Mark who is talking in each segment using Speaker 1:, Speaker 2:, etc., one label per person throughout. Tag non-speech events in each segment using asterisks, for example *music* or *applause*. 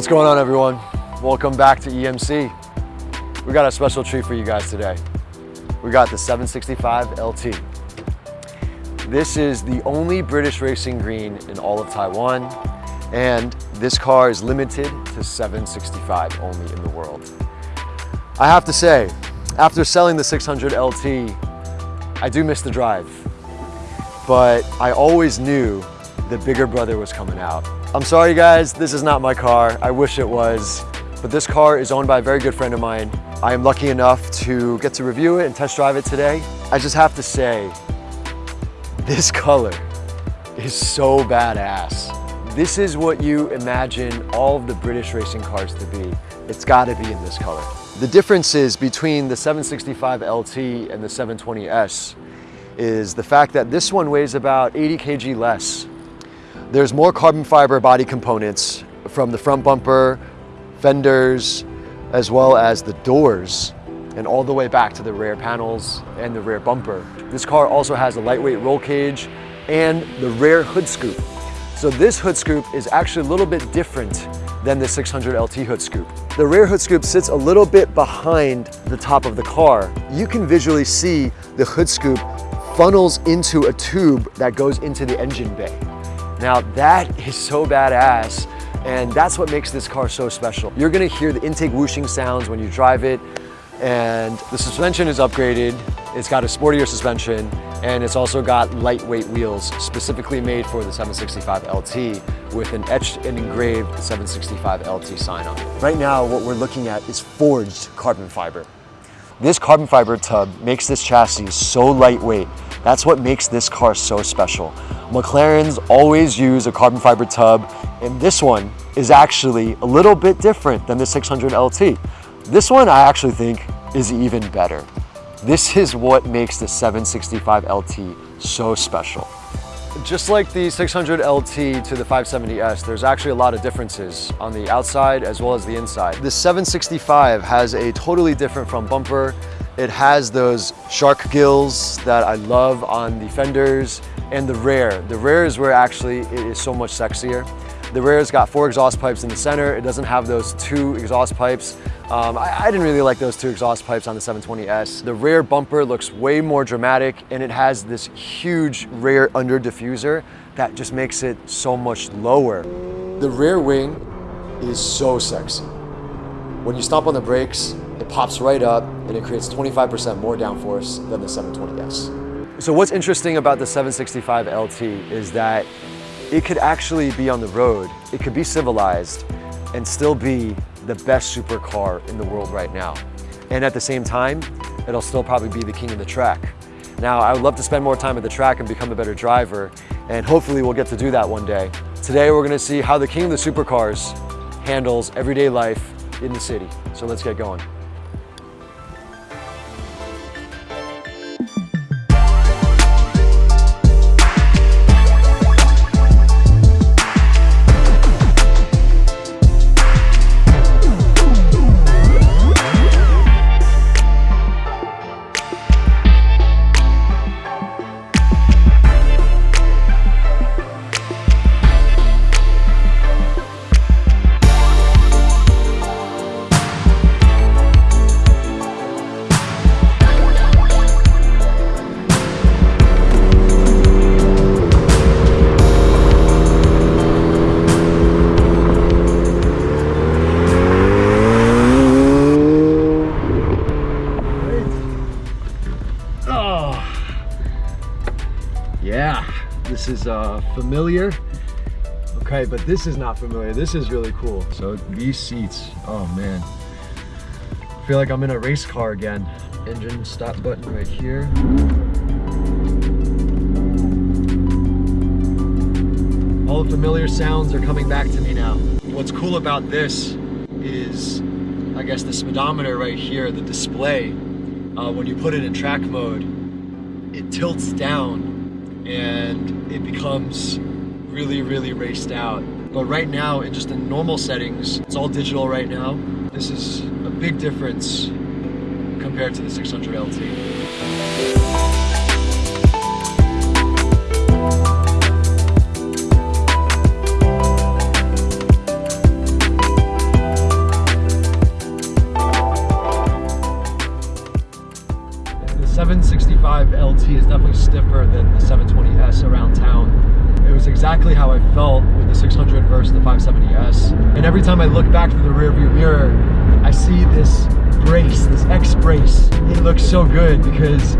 Speaker 1: What's going on everyone? Welcome back to EMC. We got a special treat for you guys today. We got the 765 LT. This is the only British racing green in all of Taiwan and this car is limited to 765 only in the world. I have to say, after selling the 600 LT, I do miss the drive, but I always knew the bigger brother was coming out. I'm sorry guys, this is not my car. I wish it was, but this car is owned by a very good friend of mine. I am lucky enough to get to review it and test drive it today. I just have to say, this color is so badass. This is what you imagine all of the British racing cars to be. It's gotta be in this color. The differences between the 765 LT and the 720S is the fact that this one weighs about 80 kg less. There's more carbon fiber body components from the front bumper, fenders, as well as the doors and all the way back to the rear panels and the rear bumper. This car also has a lightweight roll cage and the rear hood scoop. So this hood scoop is actually a little bit different than the 600 LT hood scoop. The rear hood scoop sits a little bit behind the top of the car. You can visually see the hood scoop funnels into a tube that goes into the engine bay. Now that is so badass and that's what makes this car so special. You're gonna hear the intake whooshing sounds when you drive it and the suspension is upgraded. It's got a sportier suspension and it's also got lightweight wheels specifically made for the 765 LT with an etched and engraved 765 LT sign on it. Right now, what we're looking at is forged carbon fiber. This carbon fiber tub makes this chassis so lightweight. That's what makes this car so special. McLaren's always use a carbon fiber tub, and this one is actually a little bit different than the 600 LT. This one I actually think is even better. This is what makes the 765 LT so special. Just like the 600 LT to the 570S, there's actually a lot of differences on the outside as well as the inside. The 765 has a totally different front bumper. It has those shark gills that I love on the fenders and the rear. The rear is where actually it is so much sexier. The rear's got four exhaust pipes in the center. It doesn't have those two exhaust pipes. Um, I, I, didn't really like those two exhaust pipes on the 720S. The rear bumper looks way more dramatic and it has this huge rear under diffuser that just makes it so much lower. The rear wing is so sexy. When you stomp on the brakes, it pops right up and it creates 25% more downforce than the 720S. So what's interesting about the 765 LT is that it could actually be on the road, it could be civilized, and still be the best supercar in the world right now. And at the same time, it'll still probably be the king of the track. Now, I would love to spend more time at the track and become a better driver, and hopefully we'll get to do that one day. Today, we're gonna see how the king of the supercars handles everyday life in the city. So let's get going. Is uh, familiar. Okay, but this is not familiar. This is really cool. So these seats, oh man. I feel like I'm in a race car again. Engine stop button right here. All the familiar sounds are coming back to me now. What's cool about this is, I guess the speedometer right here, the display, uh, when you put it in track mode, it tilts down and it becomes really, really raced out. But right now, in just in normal settings, it's all digital right now. This is a big difference compared to the 600 LT. every time I look back through the rearview mirror, I see this brace, this X brace. It looks so good because,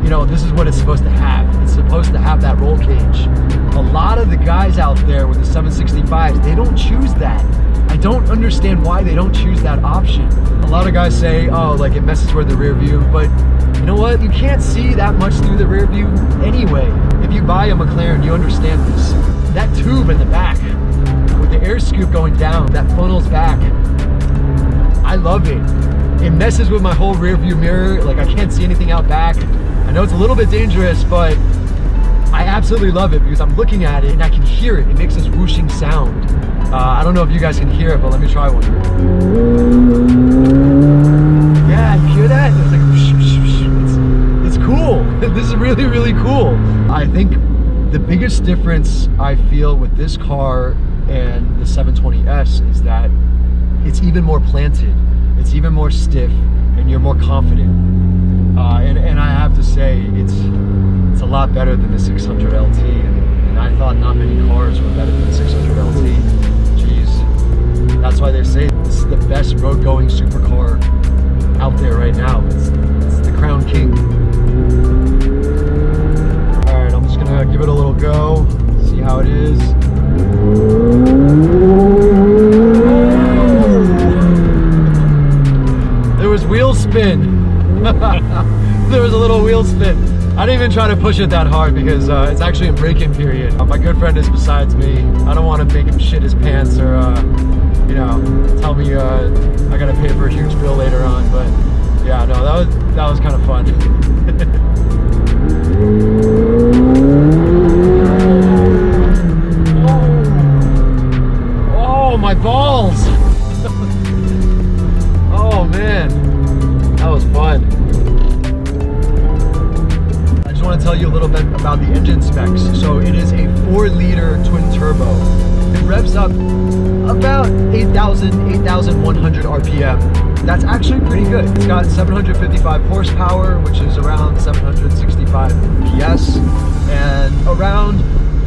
Speaker 1: you know, this is what it's supposed to have. It's supposed to have that roll cage. A lot of the guys out there with the 765s, they don't choose that. I don't understand why they don't choose that option. A lot of guys say, oh, like it messes with the rear view, but you know what? You can't see that much through the rear view anyway. If you buy a McLaren, you understand this. That tube in the back, the air scoop going down, that funnels back, I love it. It messes with my whole rear view mirror. Like I can't see anything out back. I know it's a little bit dangerous, but I absolutely love it because I'm looking at it and I can hear it. It makes this whooshing sound. Uh, I don't know if you guys can hear it, but let me try one. Yeah, you hear that? It's like, it's, it's cool. *laughs* this is really, really cool. I think the biggest difference I feel with this car and the 720S is that it's even more planted it's even more stiff and you're more confident. Uh, and, and I have to say, it's it's a lot better than the 600 LT. And, and I thought not many cars were better than the 600 LT. Jeez. That's why they say this is the best road-going supercar out there right now. It's, it's the Crown King. All right, I'm just gonna give it a little go, see how it is. Spin. *laughs* there was a little wheel spin. I didn't even try to push it that hard because uh, it's actually a break-in period. Uh, my good friend is besides me. I don't want to make him shit his pants or, uh, you know, tell me uh, I gotta pay for a huge bill later on. But yeah, no, that was that was kind of fun. *laughs* balls! *laughs* oh man that was fun. I just want to tell you a little bit about the engine specs. So it is a 4 liter twin turbo. It revs up about 8,000, 8,100 RPM. That's actually pretty good. It's got 755 horsepower, which is around 765 PS, and around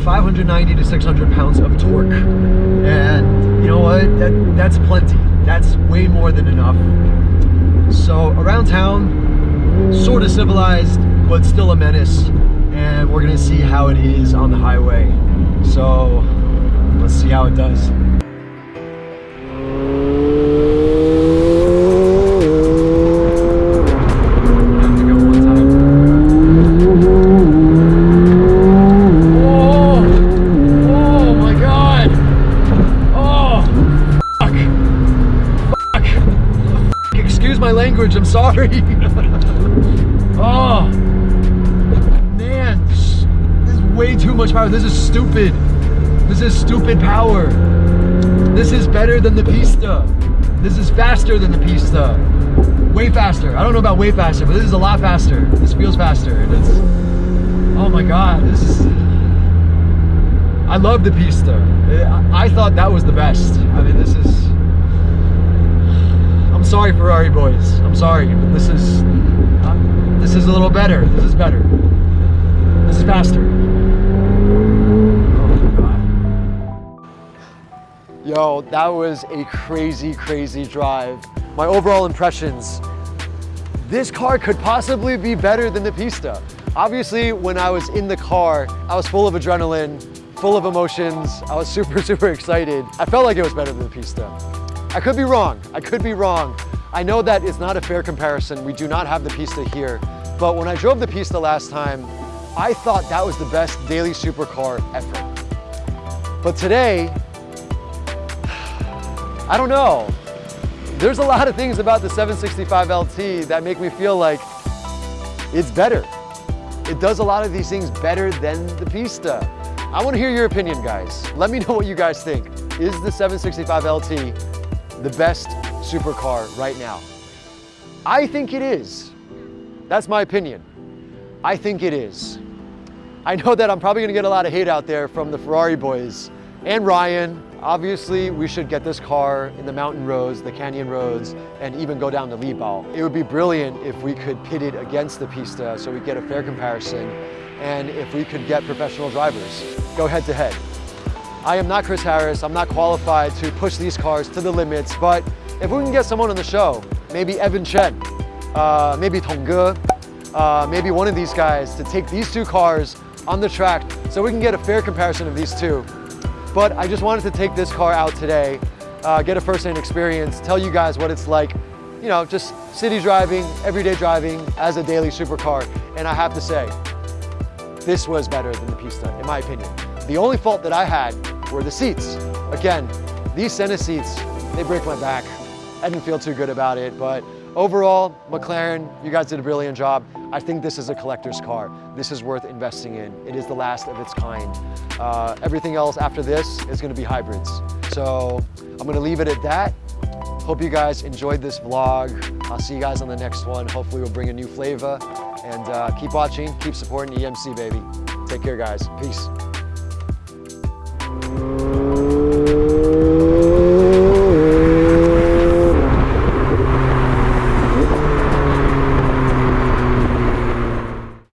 Speaker 1: 590 to 600 pounds of torque. And you know what? That, that's plenty. That's way more than enough so around town, sort of civilized, but still a menace. And we're gonna see how it is on the highway. So let's see how it does. Sorry. *laughs* oh, man, this is way too much power. This is stupid. This is stupid power. This is better than the Pista. This is faster than the Pista. Way faster. I don't know about way faster, but this is a lot faster. This feels faster. And it's, oh my God, this is, I love the Pista. I thought that was the best. I mean, this is, sorry, Ferrari boys. I'm sorry, but this is uh, this is a little better. This is better. This is faster. Oh Yo, that was a crazy, crazy drive. My overall impressions, this car could possibly be better than the Pista. Obviously, when I was in the car, I was full of adrenaline, full of emotions. I was super, *laughs* super excited. I felt like it was better than the Pista. I could be wrong. I could be wrong. I know that it's not a fair comparison. We do not have the Pista here. But when I drove the Pista last time, I thought that was the best daily supercar ever. But today, *sighs* I don't know. There's a lot of things about the 765 LT that make me feel like it's better. It does a lot of these things better than the Pista. I want to hear your opinion, guys. Let me know what you guys think. Is the 765 LT the best supercar right now? I think it is. That's my opinion. I think it is. I know that I'm probably gonna get a lot of hate out there from the Ferrari boys and Ryan. Obviously, we should get this car in the mountain roads, the canyon roads, and even go down to Lihpao. It would be brilliant if we could pit it against the Pista so we get a fair comparison, and if we could get professional drivers go head to head. I am not Chris Harris. I'm not qualified to push these cars to the limits, but if we can get someone on the show, maybe Evan Chen, uh, maybe Tongge, uh, maybe one of these guys to take these two cars on the track so we can get a fair comparison of these two. But I just wanted to take this car out today, uh, get a first-hand experience, tell you guys what it's like, you know, just city driving, everyday driving as a daily supercar. And I have to say, this was better than the Pista, in my opinion. The only fault that I had were the seats. Again, these Senna seats, they break my back. I didn't feel too good about it, but overall, McLaren, you guys did a brilliant job. I think this is a collector's car. This is worth investing in. It is the last of its kind. Uh, everything else after this is gonna be hybrids. So I'm gonna leave it at that. Hope you guys enjoyed this vlog. I'll see you guys on the next one. Hopefully we'll bring a new flavor. And uh, keep watching, keep supporting EMC, baby. Take care, guys. Peace.